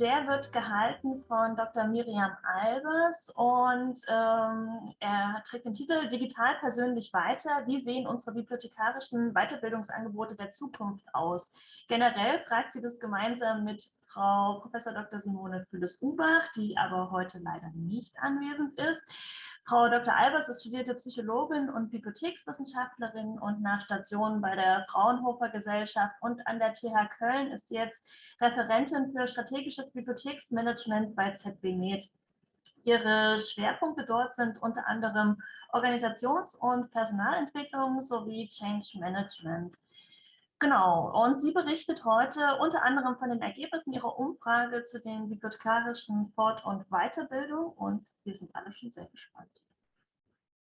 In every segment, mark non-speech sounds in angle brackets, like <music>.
Der wird gehalten von Dr. Miriam Albers und ähm, er trägt den Titel Digital persönlich weiter. Wie sehen unsere bibliothekarischen Weiterbildungsangebote der Zukunft aus? Generell fragt sie das gemeinsam mit Frau Prof. Dr. Simone Fülles-Ubach, die aber heute leider nicht anwesend ist. Frau Dr. Albers ist studierte Psychologin und Bibliothekswissenschaftlerin und nach Stationen bei der Fraunhofer Gesellschaft und an der TH Köln ist sie jetzt Referentin für strategisches Bibliotheksmanagement bei ZB Med. Ihre Schwerpunkte dort sind unter anderem Organisations- und Personalentwicklung sowie Change Management. Genau, und sie berichtet heute unter anderem von den Ergebnissen ihrer Umfrage zu den bibliothekarischen Fort- und Weiterbildung und wir sind alle schon sehr gespannt.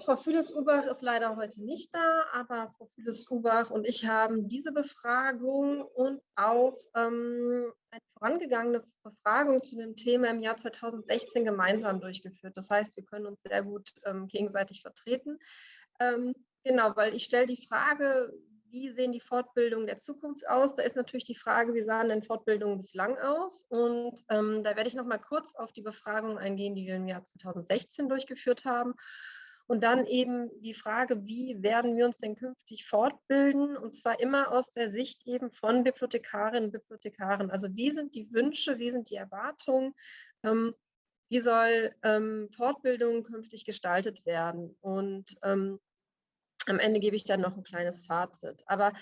Frau Füles-Ubach ist leider heute nicht da, aber Frau Füles-Ubach und ich haben diese Befragung und auch ähm, eine vorangegangene Befragung zu dem Thema im Jahr 2016 gemeinsam durchgeführt. Das heißt, wir können uns sehr gut ähm, gegenseitig vertreten. Ähm, genau, weil ich stelle die Frage, wie sehen die Fortbildungen der Zukunft aus? Da ist natürlich die Frage, wie sahen denn Fortbildungen bislang aus? Und ähm, da werde ich noch mal kurz auf die Befragung eingehen, die wir im Jahr 2016 durchgeführt haben. Und dann eben die Frage, wie werden wir uns denn künftig fortbilden? Und zwar immer aus der Sicht eben von Bibliothekarinnen und Bibliothekaren. Also wie sind die Wünsche, wie sind die Erwartungen? Ähm, wie soll ähm, Fortbildung künftig gestaltet werden? Und ähm, am Ende gebe ich dann noch ein kleines Fazit. Aber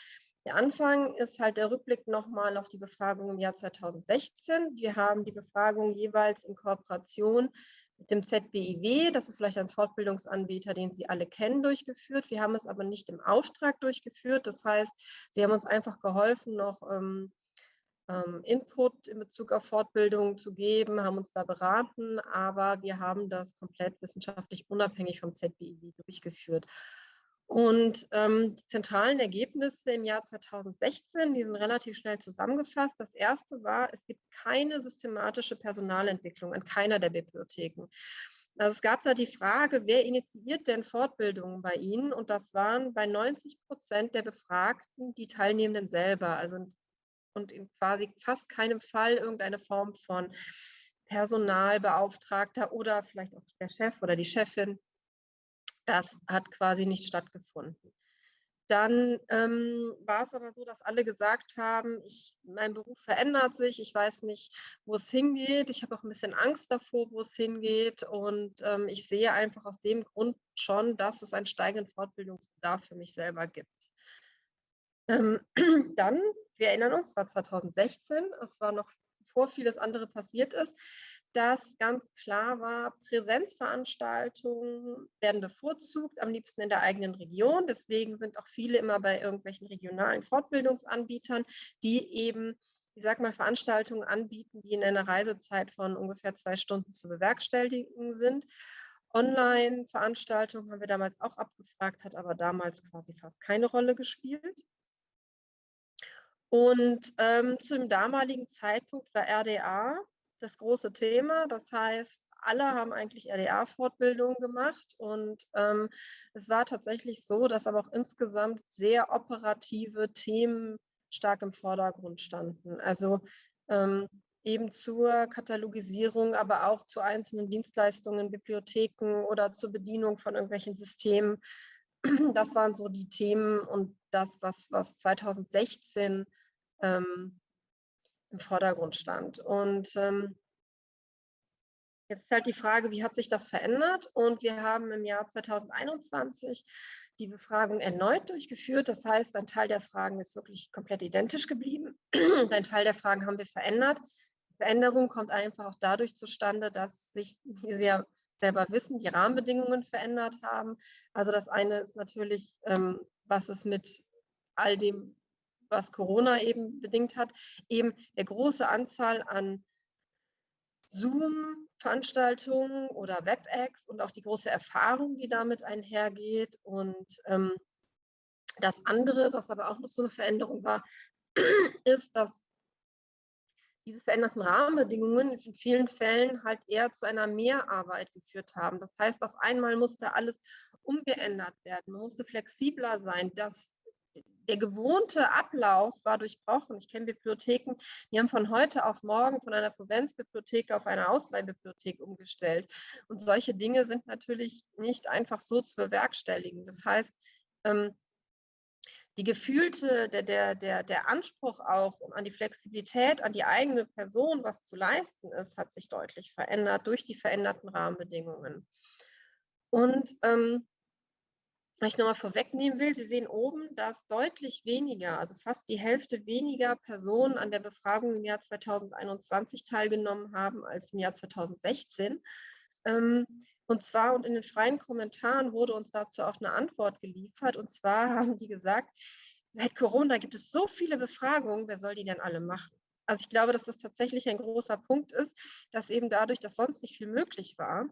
der Anfang ist halt der Rückblick nochmal auf die Befragung im Jahr 2016. Wir haben die Befragung jeweils in Kooperation mit dem ZBIW, das ist vielleicht ein Fortbildungsanbieter, den Sie alle kennen, durchgeführt. Wir haben es aber nicht im Auftrag durchgeführt. Das heißt, Sie haben uns einfach geholfen, noch ähm, ähm, Input in Bezug auf Fortbildung zu geben, haben uns da beraten, aber wir haben das komplett wissenschaftlich unabhängig vom ZBIW durchgeführt. Und ähm, die zentralen Ergebnisse im Jahr 2016, die sind relativ schnell zusammengefasst. Das erste war, es gibt keine systematische Personalentwicklung an keiner der Bibliotheken. Also es gab da die Frage, wer initiiert denn Fortbildungen bei Ihnen? Und das waren bei 90 Prozent der Befragten die Teilnehmenden selber. Also und in quasi fast keinem Fall irgendeine Form von Personalbeauftragter oder vielleicht auch der Chef oder die Chefin das hat quasi nicht stattgefunden. Dann ähm, war es aber so, dass alle gesagt haben, ich, mein Beruf verändert sich, ich weiß nicht, wo es hingeht. Ich habe auch ein bisschen Angst davor, wo es hingeht. Und ähm, ich sehe einfach aus dem Grund schon, dass es einen steigenden Fortbildungsbedarf für mich selber gibt. Ähm, <clears throat> dann, wir erinnern uns, war 2016, es war noch bevor vieles andere passiert ist, dass ganz klar war, Präsenzveranstaltungen werden bevorzugt, am liebsten in der eigenen Region. Deswegen sind auch viele immer bei irgendwelchen regionalen Fortbildungsanbietern, die eben, ich sag mal, Veranstaltungen anbieten, die in einer Reisezeit von ungefähr zwei Stunden zu bewerkstelligen sind. Online-Veranstaltungen haben wir damals auch abgefragt, hat aber damals quasi fast keine Rolle gespielt. Und ähm, zu dem damaligen Zeitpunkt war RDA das große Thema. Das heißt, alle haben eigentlich RDA-Fortbildungen gemacht und ähm, es war tatsächlich so, dass aber auch insgesamt sehr operative Themen stark im Vordergrund standen. Also ähm, eben zur Katalogisierung, aber auch zu einzelnen Dienstleistungen, Bibliotheken oder zur Bedienung von irgendwelchen Systemen. Das waren so die Themen und das, was, was 2016 ähm, im Vordergrund stand. Und ähm, jetzt ist halt die Frage, wie hat sich das verändert? Und wir haben im Jahr 2021 die Befragung erneut durchgeführt. Das heißt, ein Teil der Fragen ist wirklich komplett identisch geblieben. ein Teil der Fragen haben wir verändert. Die Veränderung kommt einfach auch dadurch zustande, dass sich, wie Sie ja selber wissen, die Rahmenbedingungen verändert haben. Also das eine ist natürlich, ähm, was es mit all dem was Corona eben bedingt hat, eben der große Anzahl an Zoom-Veranstaltungen oder WebEx und auch die große Erfahrung, die damit einhergeht. Und ähm, das andere, was aber auch noch so eine Veränderung war, <clears throat> ist, dass diese veränderten Rahmenbedingungen in vielen Fällen halt eher zu einer Mehrarbeit geführt haben. Das heißt, auf einmal musste alles umgeändert werden, man musste flexibler sein, dass der gewohnte Ablauf war durchbrochen. Ich kenne Bibliotheken, die haben von heute auf morgen von einer Präsenzbibliothek auf eine Ausleihbibliothek umgestellt. Und solche Dinge sind natürlich nicht einfach so zu bewerkstelligen. Das heißt, ähm, die gefühlte, der, der, der, der Anspruch auch an die Flexibilität, an die eigene Person, was zu leisten ist, hat sich deutlich verändert durch die veränderten Rahmenbedingungen. Und ähm, was ich nochmal vorwegnehmen will, Sie sehen oben, dass deutlich weniger, also fast die Hälfte weniger Personen an der Befragung im Jahr 2021 teilgenommen haben als im Jahr 2016. Ähm, und zwar, und in den freien Kommentaren wurde uns dazu auch eine Antwort geliefert. Und zwar <laughs> haben die gesagt, seit Corona gibt es so viele Befragungen, wer soll die denn alle machen? Also ich glaube, dass das tatsächlich ein großer Punkt ist, dass eben dadurch, dass sonst nicht viel möglich war,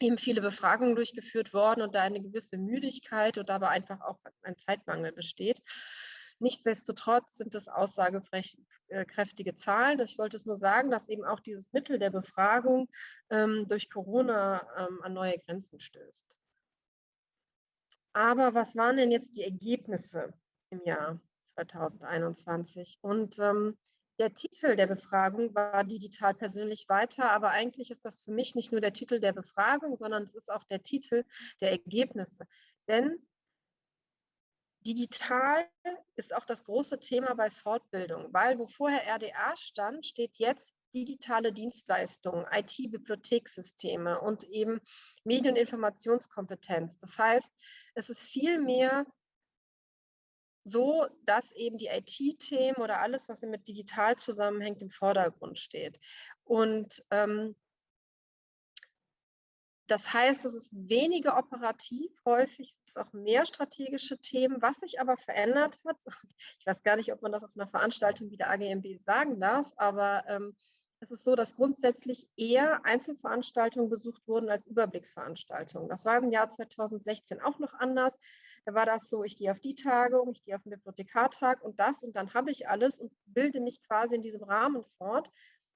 eben viele Befragungen durchgeführt worden und da eine gewisse Müdigkeit und aber einfach auch ein Zeitmangel besteht. Nichtsdestotrotz sind es aussagekräftige Zahlen. Ich wollte es nur sagen, dass eben auch dieses Mittel der Befragung ähm, durch Corona ähm, an neue Grenzen stößt. Aber was waren denn jetzt die Ergebnisse im Jahr 2021? Und ähm, der Titel der Befragung war digital persönlich weiter, aber eigentlich ist das für mich nicht nur der Titel der Befragung, sondern es ist auch der Titel der Ergebnisse. Denn digital ist auch das große Thema bei Fortbildung, weil wo vorher RDA stand, steht jetzt digitale Dienstleistungen, IT-Bibliothekssysteme und eben Medien- und Informationskompetenz. Das heißt, es ist viel mehr so, dass eben die IT-Themen oder alles, was mit digital zusammenhängt, im Vordergrund steht. Und ähm, das heißt, es ist weniger operativ, häufig ist es auch mehr strategische Themen. Was sich aber verändert hat, <laughs> ich weiß gar nicht, ob man das auf einer Veranstaltung wie der AGMB sagen darf, aber ähm, es ist so, dass grundsätzlich eher Einzelveranstaltungen besucht wurden als Überblicksveranstaltungen. Das war im Jahr 2016 auch noch anders. Da war das so, ich gehe auf die Tagung, ich gehe auf den Bibliothekartag und das und dann habe ich alles und bilde mich quasi in diesem Rahmen fort.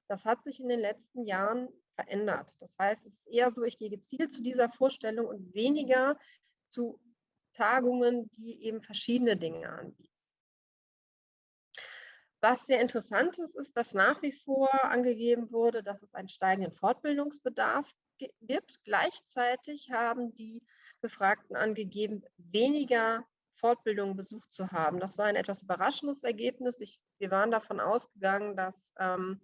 Das hat sich in den letzten Jahren verändert. Das heißt, es ist eher so, ich gehe gezielt zu dieser Vorstellung und weniger zu Tagungen, die eben verschiedene Dinge anbieten. Was sehr interessant ist, ist, dass nach wie vor angegeben wurde, dass es einen steigenden Fortbildungsbedarf gibt. Gleichzeitig haben die Befragten angegeben, weniger Fortbildungen besucht zu haben. Das war ein etwas überraschendes Ergebnis. Ich, wir waren davon ausgegangen, dass ähm,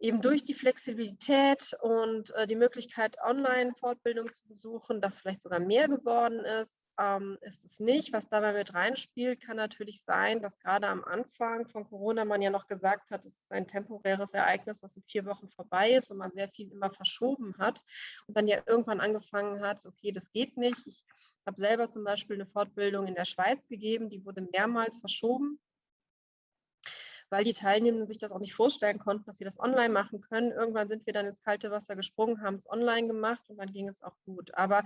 eben durch die Flexibilität und äh, die Möglichkeit, Online-Fortbildung zu besuchen, das vielleicht sogar mehr geworden ist, ähm, ist es nicht. Was dabei mit reinspielt, kann natürlich sein, dass gerade am Anfang von Corona man ja noch gesagt hat, es ist ein temporäres Ereignis, was in vier Wochen vorbei ist und man sehr viel immer verschoben hat und dann ja irgendwann angefangen hat, okay, das geht nicht. Ich habe selber zum Beispiel eine Fortbildung in der Schweiz gegeben, die wurde mehrmals verschoben weil die Teilnehmenden sich das auch nicht vorstellen konnten, dass sie das online machen können. Irgendwann sind wir dann ins kalte Wasser gesprungen, haben es online gemacht und dann ging es auch gut. Aber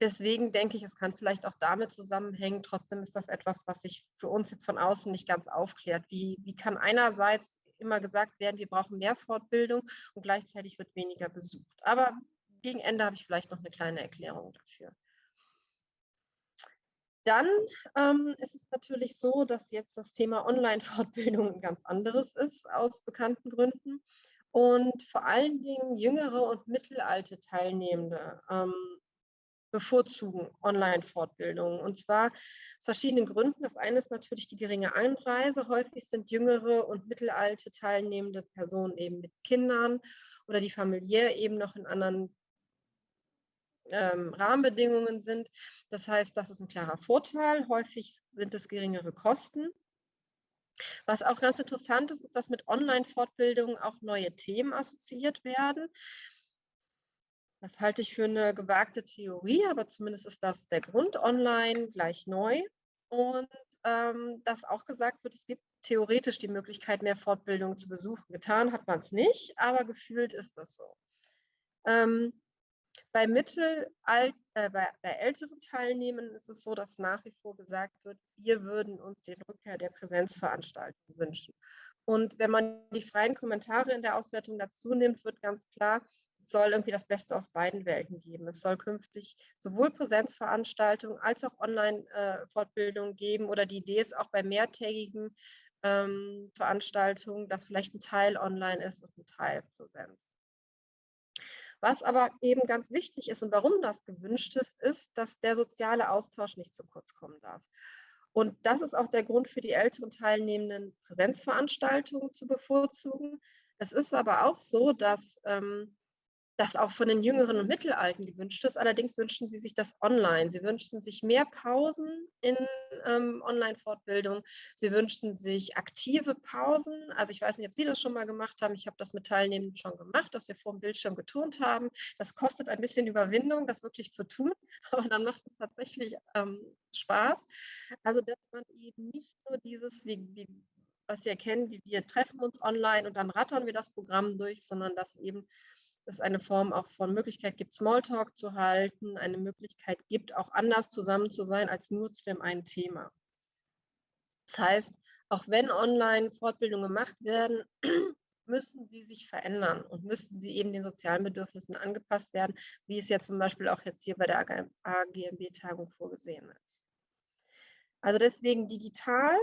deswegen denke ich, es kann vielleicht auch damit zusammenhängen. Trotzdem ist das etwas, was sich für uns jetzt von außen nicht ganz aufklärt. Wie, wie kann einerseits immer gesagt werden, wir brauchen mehr Fortbildung und gleichzeitig wird weniger besucht. Aber gegen Ende habe ich vielleicht noch eine kleine Erklärung dafür. Dann ähm, ist es natürlich so, dass jetzt das Thema Online-Fortbildung ein ganz anderes ist, aus bekannten Gründen. Und vor allen Dingen jüngere und mittelalte Teilnehmende ähm, bevorzugen Online-Fortbildungen. Und zwar aus verschiedenen Gründen. Das eine ist natürlich die geringe Anreise. Häufig sind jüngere und mittelalte teilnehmende Personen eben mit Kindern oder die familiär eben noch in anderen ähm, Rahmenbedingungen sind. Das heißt, das ist ein klarer Vorteil. Häufig sind es geringere Kosten. Was auch ganz interessant ist, ist, dass mit Online-Fortbildungen auch neue Themen assoziiert werden. Das halte ich für eine gewagte Theorie, aber zumindest ist das der Grund online gleich neu. Und ähm, dass auch gesagt wird, es gibt theoretisch die Möglichkeit, mehr Fortbildungen zu besuchen. Getan hat man es nicht, aber gefühlt ist das so. Ähm, bei mittel, alt, äh, bei, bei älteren Teilnehmern ist es so, dass nach wie vor gesagt wird, wir würden uns den Rückkehr der Präsenzveranstaltung wünschen. Und wenn man die freien Kommentare in der Auswertung dazu nimmt, wird ganz klar, es soll irgendwie das Beste aus beiden Welten geben. Es soll künftig sowohl Präsenzveranstaltungen als auch Online-Fortbildungen geben oder die Idee ist auch bei mehrtägigen ähm, Veranstaltungen, dass vielleicht ein Teil online ist und ein Teil Präsenz. Was aber eben ganz wichtig ist und warum das gewünscht ist, ist, dass der soziale Austausch nicht zu kurz kommen darf. Und das ist auch der Grund für die älteren Teilnehmenden, Präsenzveranstaltungen zu bevorzugen. Es ist aber auch so, dass ähm, das auch von den Jüngeren und Mittelalten gewünscht ist. Allerdings wünschen sie sich das online. Sie wünschen sich mehr Pausen in ähm, Online-Fortbildung. Sie wünschen sich aktive Pausen. Also ich weiß nicht, ob Sie das schon mal gemacht haben. Ich habe das mit Teilnehmenden schon gemacht, dass wir vor dem Bildschirm geturnt haben. Das kostet ein bisschen Überwindung, das wirklich zu tun, <laughs> aber dann macht es tatsächlich ähm, Spaß. Also dass man eben nicht nur dieses, wie, wie, was Sie erkennen, wie wir treffen uns online und dann rattern wir das Programm durch, sondern dass eben es eine Form auch von Möglichkeit gibt, Smalltalk zu halten, eine Möglichkeit gibt, auch anders zusammen zu sein als nur zu dem einen Thema. Das heißt, auch wenn online Fortbildungen gemacht werden, <clears throat> müssen sie sich verändern und müssen sie eben den sozialen Bedürfnissen angepasst werden, wie es ja zum Beispiel auch jetzt hier bei der AGMB-Tagung vorgesehen ist. Also deswegen digital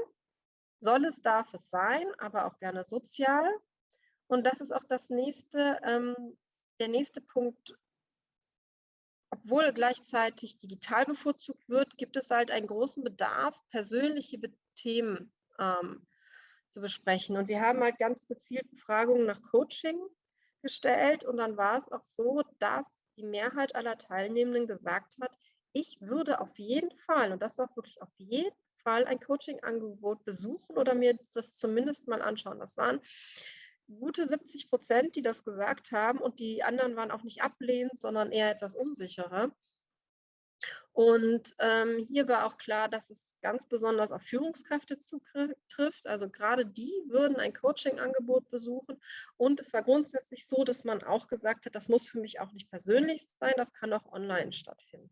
soll es, darf es sein, aber auch gerne sozial. Und das ist auch das nächste, ähm, der nächste Punkt, obwohl gleichzeitig digital bevorzugt wird, gibt es halt einen großen Bedarf, persönliche Themen ähm, zu besprechen. Und wir haben halt ganz gezielt Befragungen nach Coaching gestellt. Und dann war es auch so, dass die Mehrheit aller Teilnehmenden gesagt hat, ich würde auf jeden Fall, und das war wirklich auf jeden Fall, ein Coaching-Angebot besuchen oder mir das zumindest mal anschauen. Das waren gute 70 Prozent, die das gesagt haben und die anderen waren auch nicht ablehnend, sondern eher etwas unsicherer. Und ähm, hier war auch klar, dass es ganz besonders auf Führungskräfte zutrifft. Also gerade die würden ein Coaching-Angebot besuchen. Und es war grundsätzlich so, dass man auch gesagt hat, das muss für mich auch nicht persönlich sein, das kann auch online stattfinden.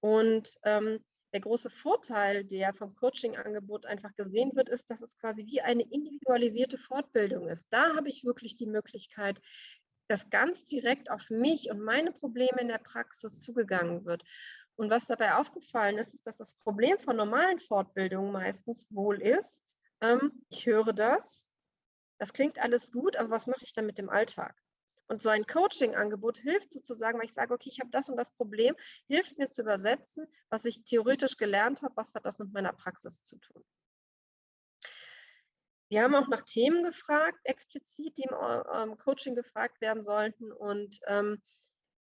Und ähm, der große Vorteil, der vom Coaching-Angebot einfach gesehen wird, ist, dass es quasi wie eine individualisierte Fortbildung ist. Da habe ich wirklich die Möglichkeit, dass ganz direkt auf mich und meine Probleme in der Praxis zugegangen wird. Und was dabei aufgefallen ist, ist, dass das Problem von normalen Fortbildungen meistens wohl ist, ähm, ich höre das, das klingt alles gut, aber was mache ich dann mit dem Alltag? Und so ein Coaching-Angebot hilft sozusagen, weil ich sage, okay, ich habe das und das Problem, hilft mir zu übersetzen, was ich theoretisch gelernt habe, was hat das mit meiner Praxis zu tun. Wir haben auch nach Themen gefragt, explizit, die im ähm, Coaching gefragt werden sollten. Und ähm,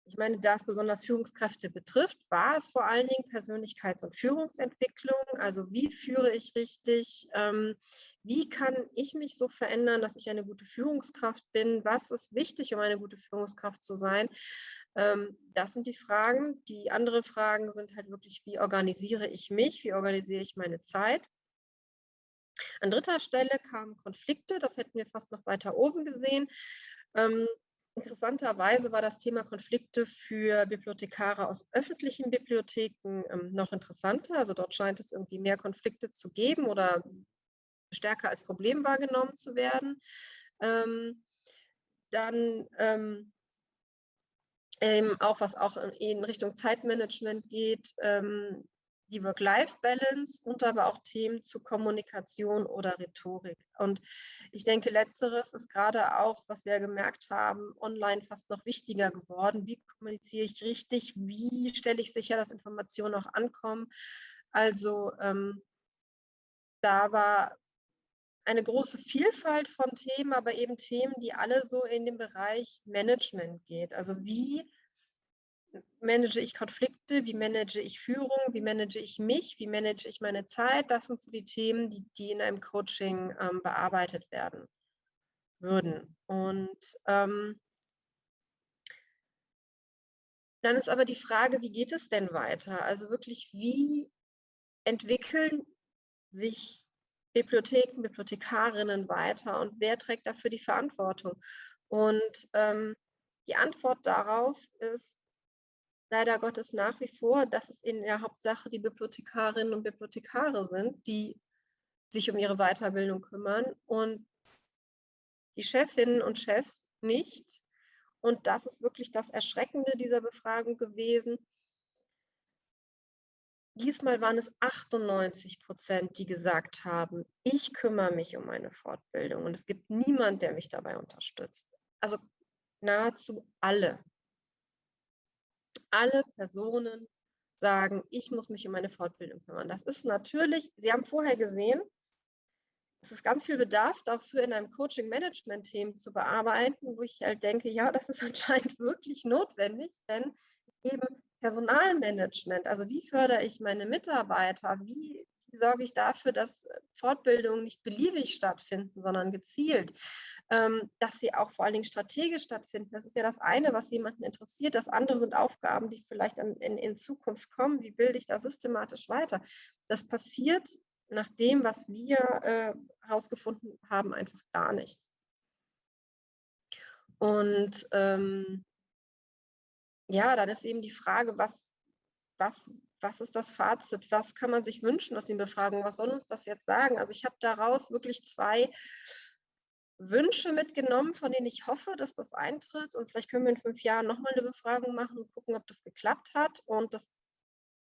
ich meine, da es besonders Führungskräfte betrifft, war es vor allen Dingen Persönlichkeits- und Führungsentwicklung. Also wie führe ich richtig? Ähm, wie kann ich mich so verändern, dass ich eine gute Führungskraft bin? Was ist wichtig, um eine gute Führungskraft zu sein? Ähm, das sind die Fragen. Die anderen Fragen sind halt wirklich, wie organisiere ich mich? Wie organisiere ich meine Zeit? An dritter Stelle kamen Konflikte, das hätten wir fast noch weiter oben gesehen. Ähm, Interessanterweise war das Thema Konflikte für Bibliothekare aus öffentlichen Bibliotheken ähm, noch interessanter. Also dort scheint es irgendwie mehr Konflikte zu geben oder stärker als Problem wahrgenommen zu werden. Ähm, dann ähm, eben auch was auch in Richtung Zeitmanagement geht, ähm, die Work-Life-Balance und aber auch Themen zu Kommunikation oder Rhetorik. Und ich denke, letzteres ist gerade auch, was wir gemerkt haben, online fast noch wichtiger geworden. Wie kommuniziere ich richtig? Wie stelle ich sicher, dass Informationen auch ankommen? Also ähm, da war eine große Vielfalt von Themen, aber eben Themen, die alle so in den Bereich Management geht. Also wie manage ich Konflikte, wie manage ich Führung, wie manage ich mich, wie manage ich meine Zeit. Das sind so die Themen, die, die in einem Coaching ähm, bearbeitet werden würden. Und ähm, dann ist aber die Frage, wie geht es denn weiter? Also wirklich, wie entwickeln sich Bibliotheken, Bibliothekarinnen weiter und wer trägt dafür die Verantwortung? Und ähm, die Antwort darauf ist, leider Gottes nach wie vor, dass es in der Hauptsache die Bibliothekarinnen und Bibliothekare sind, die sich um ihre Weiterbildung kümmern und die Chefinnen und Chefs nicht. und das ist wirklich das Erschreckende dieser Befragung gewesen, diesmal waren es 98 Prozent, die gesagt haben, ich kümmere mich um meine Fortbildung und es gibt niemand, der mich dabei unterstützt. Also nahezu alle. Alle Personen sagen, ich muss mich um meine Fortbildung kümmern. Das ist natürlich, Sie haben vorher gesehen, es ist ganz viel Bedarf dafür, in einem Coaching-Management-Team zu bearbeiten, wo ich halt denke, ja, das ist <laughs> anscheinend wirklich notwendig, denn eben Personalmanagement, also wie fördere ich meine Mitarbeiter, wie, sorge ich dafür, dass Fortbildungen nicht beliebig stattfinden, sondern gezielt, ähm, dass sie auch vor allen Dingen strategisch stattfinden. Das ist ja das eine, was jemanden interessiert. Das andere sind Aufgaben, die vielleicht in Zukunft kommen. Wie bilde ich da systematisch weiter? Das passiert nach dem, was wir herausgefunden äh, haben, einfach gar nicht. Und ähm, ja, dann ist eben die Frage, was, was, was ist das Fazit? Was kann man sich wünschen aus den Befragungen? Was soll uns das jetzt sagen? Also ich habe daraus wirklich zwei Wünsche mitgenommen, von denen ich hoffe, dass das eintritt. Und vielleicht können wir in fünf Jahren nochmal eine Befragung machen und gucken, ob das geklappt hat. Und das,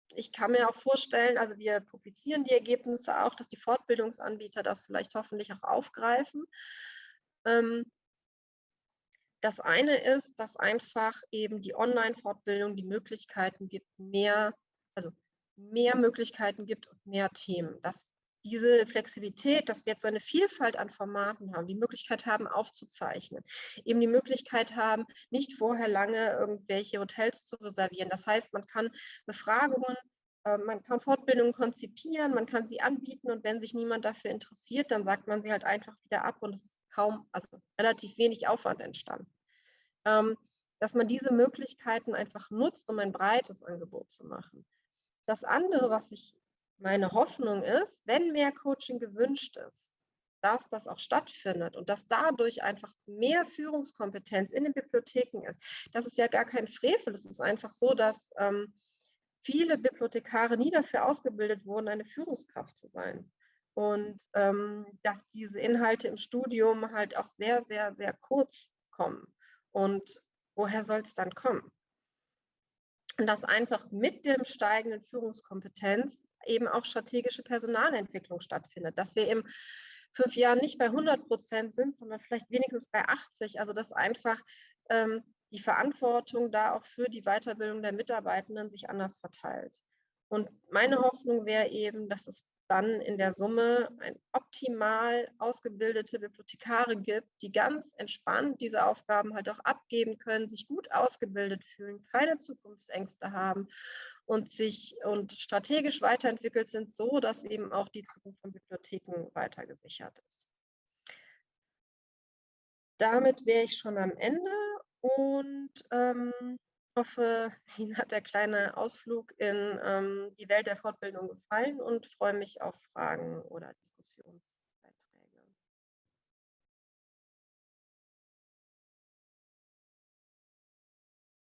ich kann mir auch vorstellen, also wir publizieren die Ergebnisse auch, dass die Fortbildungsanbieter das vielleicht hoffentlich auch aufgreifen. Ähm, das eine ist, dass einfach eben die Online-Fortbildung die Möglichkeiten gibt, mehr, also mehr Möglichkeiten gibt und mehr Themen. Dass diese Flexibilität, dass wir jetzt so eine Vielfalt an Formaten haben, die Möglichkeit haben, aufzuzeichnen, eben die Möglichkeit haben, nicht vorher lange irgendwelche Hotels zu reservieren. Das heißt, man kann Befragungen ähm, man kann Fortbildungen konzipieren, man kann sie anbieten und wenn sich niemand dafür interessiert, dann sagt man sie halt einfach wieder ab und es ist kaum, also relativ wenig Aufwand entstanden. Ähm, dass man diese Möglichkeiten einfach nutzt, um ein breites Angebot zu machen. Das andere, was ich meine Hoffnung ist, wenn mehr Coaching gewünscht ist, dass das auch stattfindet und dass dadurch einfach mehr Führungskompetenz in den Bibliotheken ist. Das ist ja gar kein Frevel. Es ist einfach so, dass ähm, viele Bibliothekare nie dafür ausgebildet wurden, eine Führungskraft zu sein. Und ähm, dass diese Inhalte im Studium halt auch sehr, sehr, sehr kurz kommen. Und woher soll es dann kommen? Und dass einfach mit dem steigenden Führungskompetenz eben auch strategische Personalentwicklung stattfindet, dass wir in fünf Jahren nicht bei 100 Prozent sind, sondern vielleicht wenigstens bei 80. Also dass einfach ähm, die Verantwortung da auch für die Weiterbildung der Mitarbeitenden sich anders verteilt. Und meine Hoffnung wäre eben, dass es dann in der Summe ein optimal ausgebildete Bibliothekare gibt, die ganz entspannt diese Aufgaben halt auch abgeben können, sich gut ausgebildet fühlen, keine Zukunftsängste haben und sich und strategisch weiterentwickelt sind, so dass eben auch die Zukunft von Bibliotheken weiter gesichert ist. Damit wäre ich schon am Ende und ähm, hoffe, <laughs> Ihnen hat der kleine Ausflug in ähm, die Welt der Fortbildung gefallen und freue mich auf Fragen oder Diskussionsbeiträge.